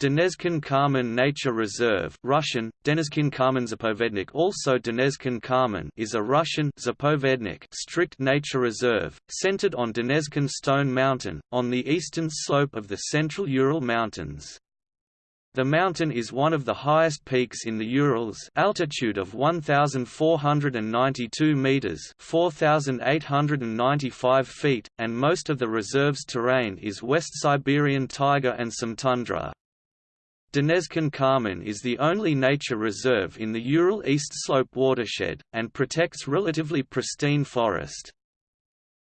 Denezhkin Kamen Nature Reserve Russian, Denezhkin Zapovednik also Denezhkin Kamen is a Russian Zapovednik strict nature reserve, centered on Denezhkin Stone Mountain, on the eastern slope of the central Ural Mountains. The mountain is one of the highest peaks in the Urals altitude of 1,492 metres 4,895 feet, and most of the reserve's terrain is West Siberian taiga and some tundra. Denezhkin Kamen is the only nature reserve in the Ural East Slope watershed, and protects relatively pristine forest.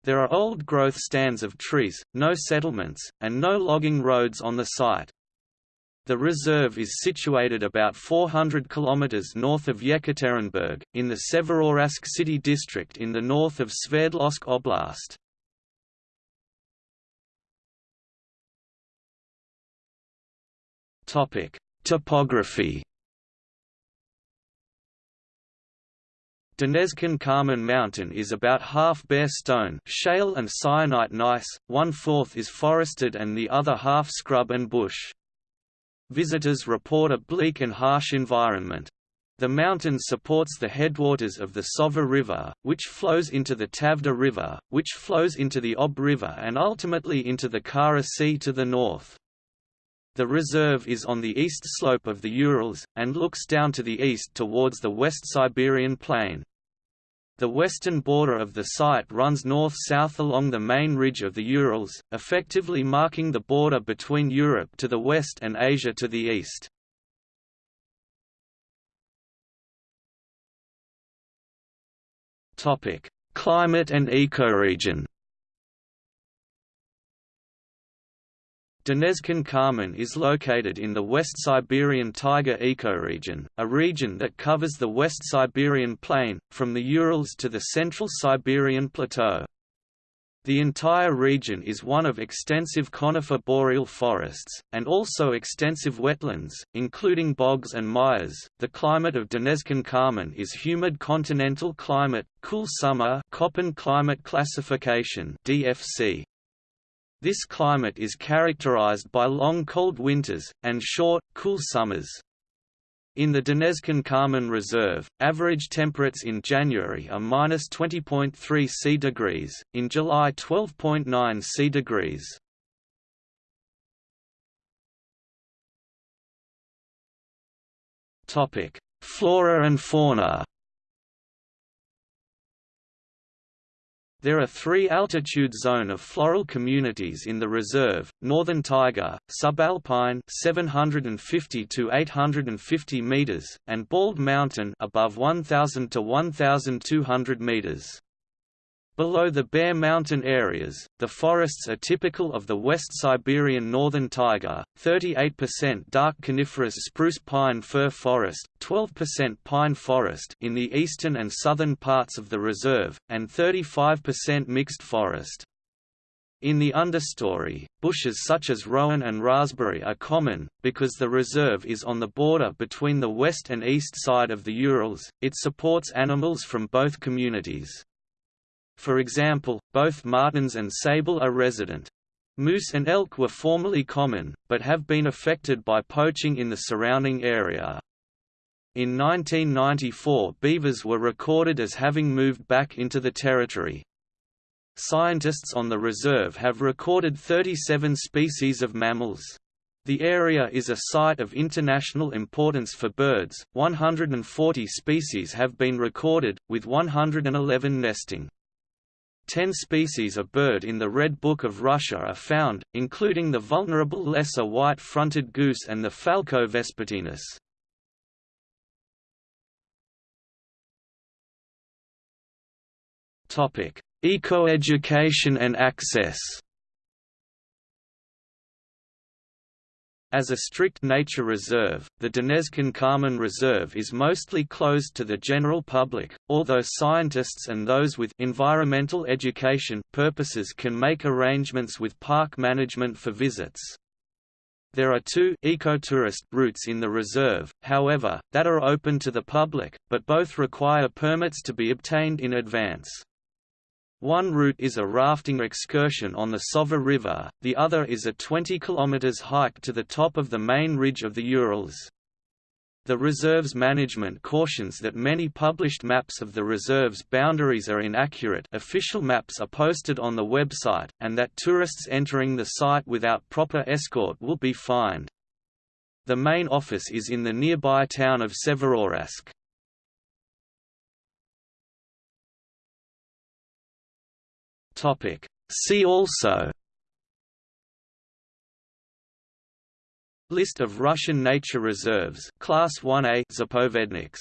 There are old-growth stands of trees, no settlements, and no logging roads on the site. The reserve is situated about 400 km north of Yekaterinburg, in the Severouralsk city district in the north of Sverdlovsk Oblast. Topic: Topography. Denezhkin Kamen Mountain is about half bare stone shale and syenite gneiss, one-fourth is forested and the other half scrub and bush. Visitors report a bleak and harsh environment. The mountain supports the headwaters of the Sosva River, which flows into the Tavda River, which flows into the Ob River and ultimately into the Kara Sea to the north. The reserve is on the east slope of the Urals, and looks down to the east towards the West Siberian Plain. The western border of the site runs north-south along the main ridge of the Urals, effectively marking the border between Europe to the west and Asia to the east. Climate and ecoregion Denezhkin Kamen is located in the West Siberian taiga ecoregion, a region that covers the West Siberian plain, from the Urals to the Central Siberian Plateau. The entire region is one of extensive conifer boreal forests, and also extensive wetlands, including bogs and mires. The climate of Denezhkin Kamen is humid continental climate, cool summer Köppen climate classification DFC. This climate is characterized by long cold winters, and short, cool summers. In the Denezhkin Kamen Reserve, average temperatures in January are minus 20.3 C degrees, in July 12.9 C degrees. Flora and fauna There are three altitude zone of floral communities in the reserve, Northern Taiga, Subalpine 750 to 850 meters, and Bald Mountain above 1000 to 1200 meters. Below the bare mountain areas, the forests are typical of the West Siberian northern taiga, 38% dark coniferous spruce pine fir forest, 12% pine forest in the eastern and southern parts of the reserve, and 35% mixed forest. In the understory, bushes such as rowan and raspberry are common, because the reserve is on the border between the west and east side of the Urals, it supports animals from both communities. For example, both martens and sable are resident. Moose and elk were formerly common, but have been affected by poaching in the surrounding area. In 1994 beavers were recorded as having moved back into the territory. Scientists on the reserve have recorded 37 species of mammals. The area is a site of international importance for birds, 140 species have been recorded, with 111 nesting. Ten species of bird in the Red Book of Russia are found, including the vulnerable lesser white-fronted goose and the falco vespertinus. Ecoeducation and access As a strict nature reserve, the Denezhkin Kamen Reserve is mostly closed to the general public, although scientists and those with environmental education purposes can make arrangements with park management for visits. There are two ecotourist routes in the reserve, however, that are open to the public, but both require permits to be obtained in advance. One route is a rafting excursion on the Sosva River, the other is a 20 km hike to the top of the main ridge of the Urals. The reserve's management cautions that many published maps of the reserve's boundaries are inaccurate official maps are posted on the website, and that tourists entering the site without proper escort will be fined. The main office is in the nearby town of Severouralsk. See also List of Russian nature reserves Class 1A Zapovedniks